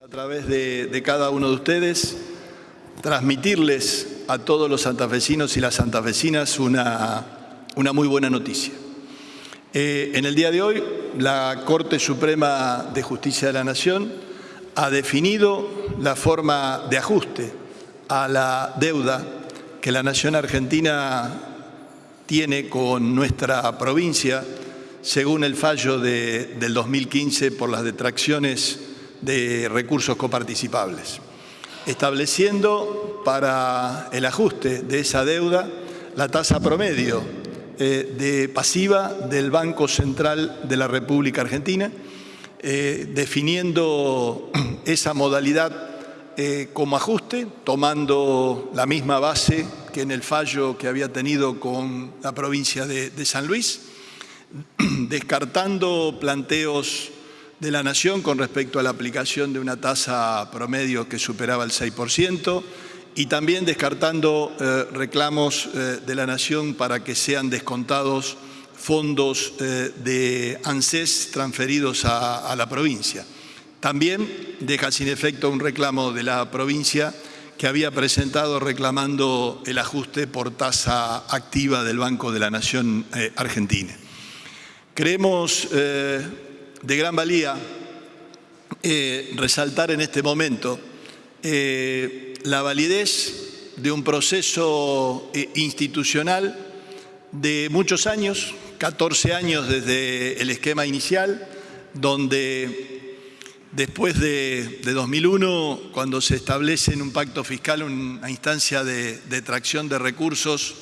a través de, cada uno de ustedes, transmitirles a todos los santafesinos y las santafesinas una, una muy buena noticia. Eh, en el día de hoy, la Corte Suprema de Justicia de la Nación ha definido la forma de ajuste a la deuda que la Nación Argentina tiene con nuestra provincia, según el fallo de, del 2015 por las detracciones de recursos coparticipables, estableciendo para el ajuste de esa deuda la tasa promedio eh, de pasiva del Banco Central de la República Argentina, eh, definiendo esa modalidad eh, como ajuste, tomando la misma base que en el fallo que había tenido con la provincia de, de San Luis, descartando planteos de la Nación con respecto a la aplicación de una tasa promedio que superaba el 6% y también descartando eh, reclamos eh, de la Nación para que sean descontados fondos eh, de ANSES transferidos a, a la provincia. También deja sin efecto un reclamo de la provincia que había presentado reclamando el ajuste por tasa activa del Banco de la Nación Argentina. Creemos de gran valía eh, resaltar en este momento eh, la validez de un proceso eh, institucional de muchos años, 14 años desde el esquema inicial, donde después de, de 2001, cuando se establece en un pacto fiscal una instancia de, de tracción de recursos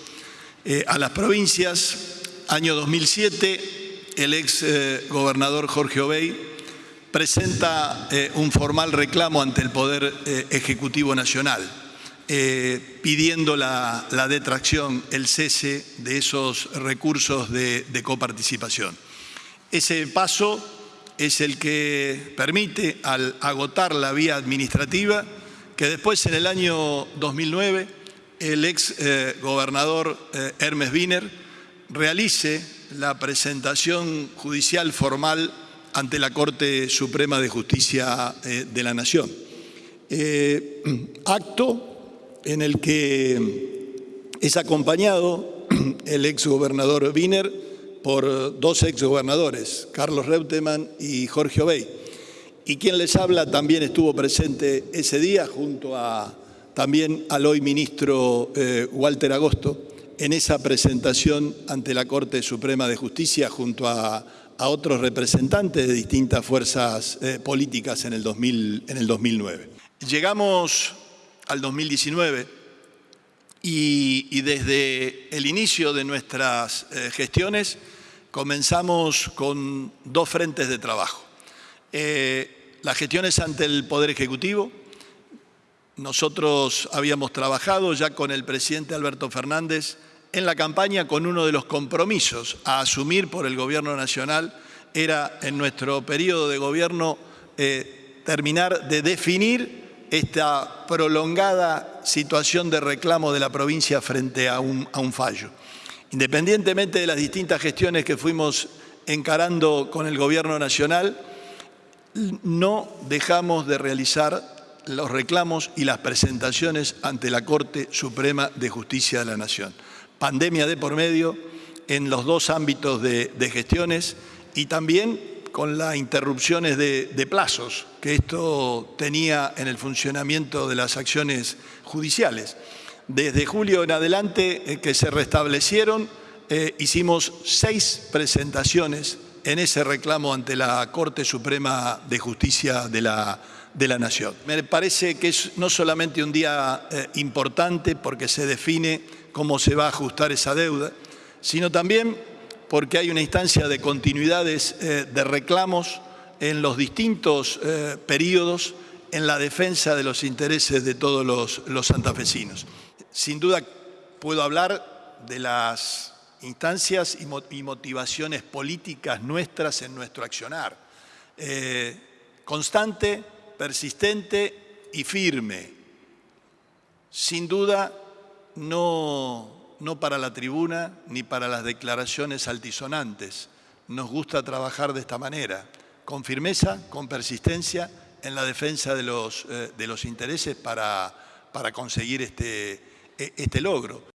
a las provincias, año 2007, el ex eh, gobernador Jorge Obey presenta eh, un formal reclamo ante el Poder eh, Ejecutivo Nacional, pidiendo la, detracción, el cese de esos recursos de, coparticipación. Ese paso es el que permite, al agotar la vía administrativa, que después en el año 2009 el ex gobernador Hermes Wiener realice la presentación judicial formal ante la Corte Suprema de Justicia eh, de la Nación. Eh, acto en el que es acompañado el exgobernador Wiener por dos exgobernadores, Carlos Reutemann y Jorge Obey. Y quien les habla también estuvo presente ese día junto a también al hoy ministro eh, Walter Agosto en esa presentación ante la Corte Suprema de Justicia junto a, otros representantes de distintas fuerzas eh, políticas en el, 2000, en el 2009. Llegamos al 2019 y, y desde el inicio de nuestras eh, gestiones comenzamos con dos frentes de trabajo. Eh, las gestiones ante el Poder Ejecutivo, nosotros habíamos trabajado ya con el presidente Alberto Fernández en la campaña con uno de los compromisos a asumir por el Gobierno Nacional era en nuestro periodo de gobierno eh, terminar de definir esta prolongada situación de reclamo de la provincia frente a un, a un fallo. Independientemente de las distintas gestiones que fuimos encarando con el Gobierno Nacional, no dejamos de realizar los reclamos y las presentaciones ante la Corte Suprema de Justicia de la Nación. Pandemia de por medio en los dos ámbitos de, gestiones y también con las interrupciones de, de, plazos que esto tenía en el funcionamiento de las acciones judiciales. Desde julio en adelante eh, que se restablecieron, eh, hicimos seis presentaciones en ese reclamo ante la Corte Suprema de Justicia de la, de la Nación. Me parece que es no solamente un día eh, importante porque se define cómo se va a ajustar esa deuda, sino también porque hay una instancia de continuidades eh, de reclamos en los distintos eh, periodos en la defensa de los intereses de todos los, los santafesinos. Sin duda puedo hablar de las instancias y motivaciones políticas nuestras en nuestro accionar. Eh, constante, persistente y firme. Sin duda, no, no para la tribuna ni para las declaraciones altisonantes. Nos gusta trabajar de esta manera, con firmeza, con persistencia en la defensa de los, de los intereses para, para conseguir este, este logro.